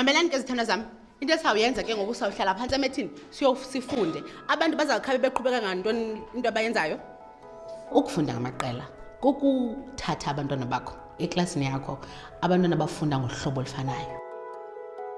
mamelani ke zithandwa zami into esizawuyenza ke ngoku sawuhlala phantsi emethini sifunde abantu bazawukhabe beqhubeka ngantoni into abayenzayo Ukufunda ngamaqela kukuthatha abantwana bakho eklasini yakho abantwana bafunda ngohlobo olufanayo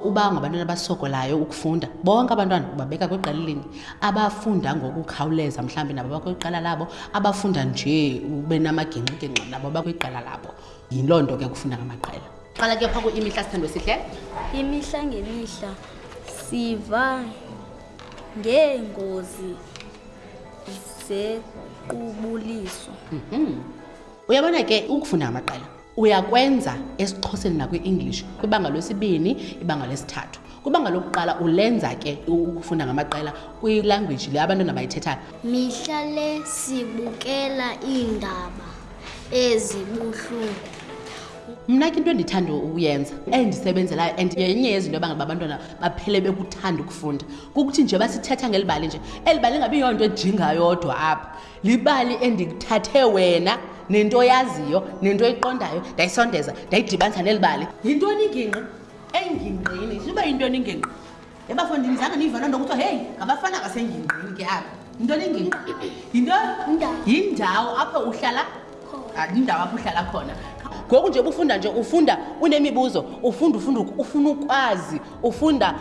uba ngabantwana abasokolayo ukufunda bonke abantwana ubabeka kwiqela elinye abafunda ngokukhawuleza mhlawumbi nabo bakwiqela labo abafunda nje ube namagingxigingxi nabo bakwiqela labo yiloo nto ke kufunda ngamaqela qala ke phaa kuimihla sithandwe sihle imihla ngemihla siva ngeengozi zequbuliso mhm. uyabona ke ukufunda amaqela uyakwenza esixhoseni nakwi-english kwibanga lwesibini ibanga lesithathu kwibanga lokuqala ulenza ke ukufunda ngamaqela kwilangweji le abantwana bayithethayo mihla le sibukela iindaba ezibuhlungu mna ke into endithanda uyenza endisebenzelayo and yenye yezinto ebangaba abantwana baphele bekuthanda ukufunda kukuthi nje basithetha ngeli bali nje eli bali ingabi yonto ejingayodwa apha libali endikuthathe wena nento oyaziyo nento oyiqondayo ndayisondeza ndayidibanisa neli bali yintoni ingingqi engingqini suba yintoni ingingqi ebafondini zange niyiva loo nto kuthiwa heyi ngabafana basengingqini ke apha yinto lingingqi yinto yindawo apho uhlala yindawo apho uhlala khona ngoku nje ubufunda nje ufunda unemibuzo ufunda ufunda ufuna ukwazi ufunda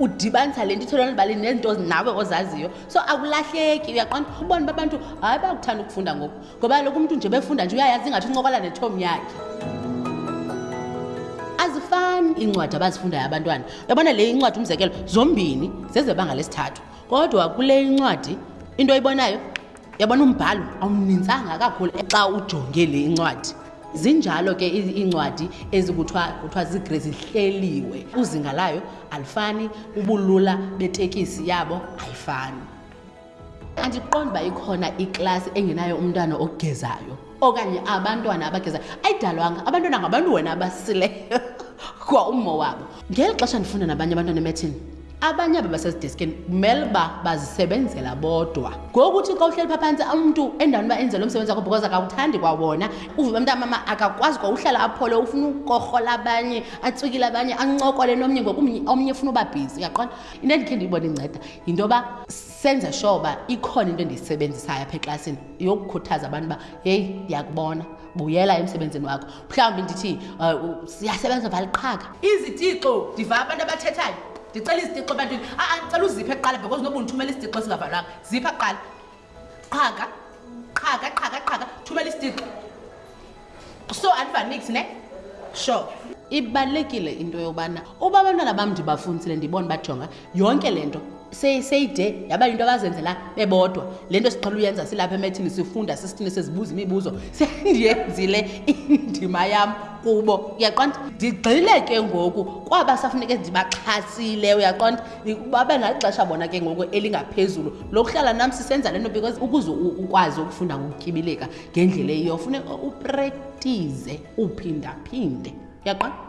udibanisa le nto ithelonibali nezinto nawe ozaziyo so akulahleki uyaqonda ubona uba abantu hayi bayakuthanda ukufunda ngoku ngoba kaloku umntu nje befunda nje uyayazi ingathi uncokola netom yakhe azifani iincwadi abazifundayo abantwana yabona le incwadi umzekelo zombini zezebanga lesithathu kodwa kule incwadi into oyibonayo yabona umbhalo awunintsanga kakhulu xa ujonge le incwadi zinjalo ke iincwadi ezikuthiwa kuthiwa zigre zihleliwe uzinga layo alifani ubulula betekisi yabo ayifani andiqondi uba ikhona iklasi engenayo umntwana ogezayo okanye abantwana abagezayo ayidalwanga abantwana ngabantu wena abasileyo kwa ummo wabo ngeli xesha ndifunda nabanye abantwana emethini abanye aba basezideskini kumele uba bazisebenzela bodwa ngokuthi xa uhleli phaphantsi umntu endaweni uba enze lo msebenzi wakho because akawuthandi kwawona uvume umntu amama akakwazi kwa uhlala aphole ufuna ukorhola abanye atswikile abanye ancokole nomnye ngoku omnye ufuna uba bhizi uyaqona into endikhe ndiyibona inceda yinto yoba senze sure uba ikhona into endiyisebenzisayo apha eklasini yokukhuthaza abantu uba heyi ndiyakubona buyela emsebenzini wakho mhlawumbi ndithi um siyasebenza vala iqhaka izitixo ndiva abantu abathethayo ndicela izitixo ebantwini a-a ndicela uziphe kuqala because noba undithumela isitixo esingavalwanga zipha kuqala qhaga qhaga qhaga qhaga thumela isitixo so andivanix ne sure ibalulekile into yobana uba abantwana bam ndibafundisile ndibona bajonga yonke le nto seyide yaba yinto abazenzela bebodwa le nto siqhela uyenza silapha emethini sifunda sisithini sizibuza imibuzo sendiyenzile indima yam kubo uyaqonda ndigxile ke ngoku kwaba safuneke ndibaxhasile uyaqonda babe naxesha bona ke ngoku elingaphezulu lokuhlala nam sisenza le nto because ukuze ukwazi ukufunda ngokutyibileka ngendlela eyiyo funeka uprektize uphindaphinde yaqwa